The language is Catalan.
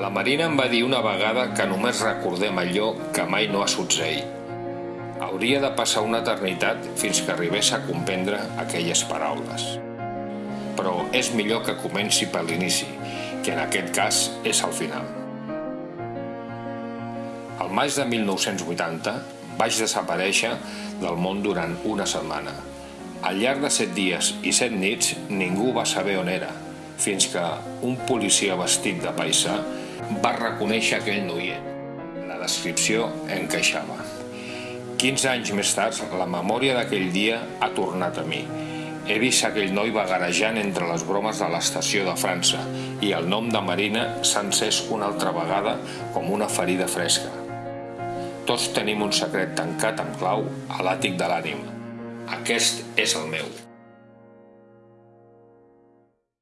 La Marina em va dir una vegada que només recordem allò que mai no ha succeït. Hauria de passar una eternitat fins que arribés a comprendre aquelles paraules. Però és millor que comenci per l'inici, que en aquest cas és el final. Al maig de 1980 vaig desaparèixer del món durant una setmana. Al llarg de set dies i set nits ningú va saber on era, fins que un policia vestit de paisà va reconèixer aquell noiet. La descripció encaixava. 15 anys més tard, la memòria d'aquell dia ha tornat a mi. He vist aquell noi vagarejant entre les bromes de l'estació de França i el nom de Marina s'ha encès una altra vegada com una ferida fresca. Tots tenim un secret tancat amb clau a l'àtic de l'ànima. Aquest és el meu.